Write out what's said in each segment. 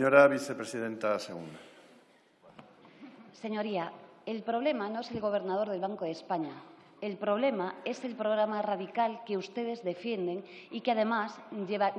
Señora vicepresidenta segunda. Señoría, el problema no es el gobernador del Banco de España. El problema es el programa radical que ustedes defienden y que, además,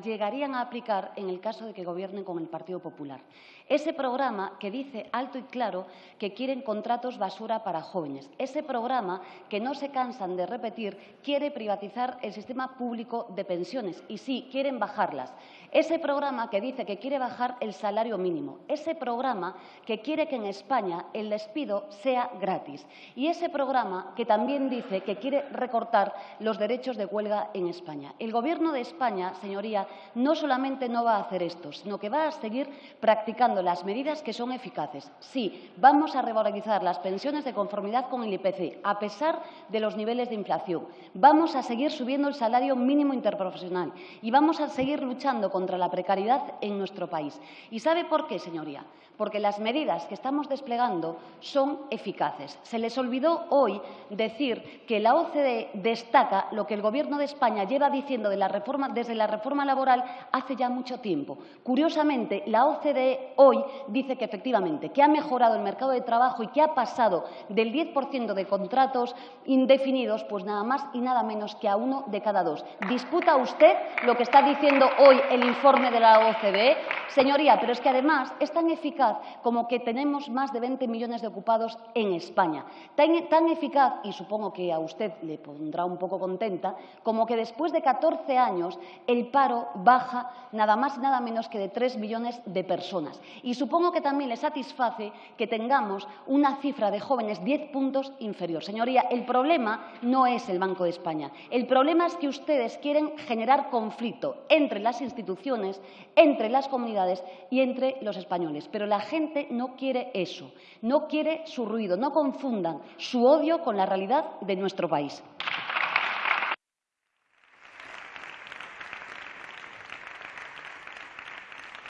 llegarían a aplicar en el caso de que gobiernen con el Partido Popular. Ese programa que dice alto y claro que quieren contratos basura para jóvenes. Ese programa que no se cansan de repetir quiere privatizar el sistema público de pensiones y sí, quieren bajarlas. Ese programa que dice que quiere bajar el salario mínimo. Ese programa que quiere que en España el despido sea gratis. Y ese programa que también dice que quiere recortar los derechos de huelga en España. El Gobierno de España, señoría, no solamente no va a hacer esto, sino que va a seguir practicando las medidas que son eficaces. Sí, vamos a revalorizar las pensiones de conformidad con el IPC, a pesar de los niveles de inflación. Vamos a seguir subiendo el salario mínimo interprofesional y vamos a seguir luchando contra la precariedad en nuestro país. ¿Y sabe por qué, señoría? Porque las medidas que estamos desplegando son eficaces. Se les olvidó hoy decir que la OCDE destaca lo que el Gobierno de España lleva diciendo desde la reforma laboral hace ya mucho tiempo. Curiosamente, la OCDE hoy dice que efectivamente que ha mejorado el mercado de trabajo y que ha pasado del 10% de contratos indefinidos, pues nada más y nada menos que a uno de cada dos. ¿Disputa usted lo que está diciendo hoy el informe de la OCDE? Señoría, pero es que además es tan eficaz como que tenemos más de 20 millones de ocupados en España. tan eficaz, y supongo que a usted le pondrá un poco contenta, como que después de 14 años el paro baja nada más y nada menos que de 3 millones de personas. Y supongo que también le satisface que tengamos una cifra de jóvenes 10 puntos inferior. Señoría, el problema no es el Banco de España. El problema es que ustedes quieren generar conflicto entre las instituciones, entre las comunidades y entre los españoles. Pero la gente no quiere eso, no quiere su ruido, no confundan su odio con la realidad de nuestro país.